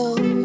You.